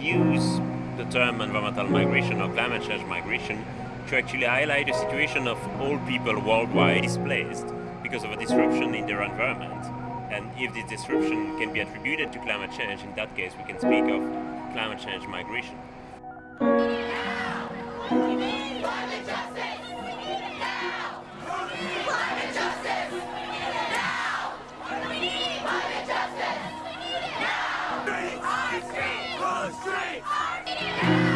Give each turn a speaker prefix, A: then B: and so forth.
A: use the term environmental migration or climate change migration to actually highlight the situation of all people worldwide displaced because of a disruption in their environment. And if this disruption can be attributed to climate change, in that case we can speak of climate change migration. Three.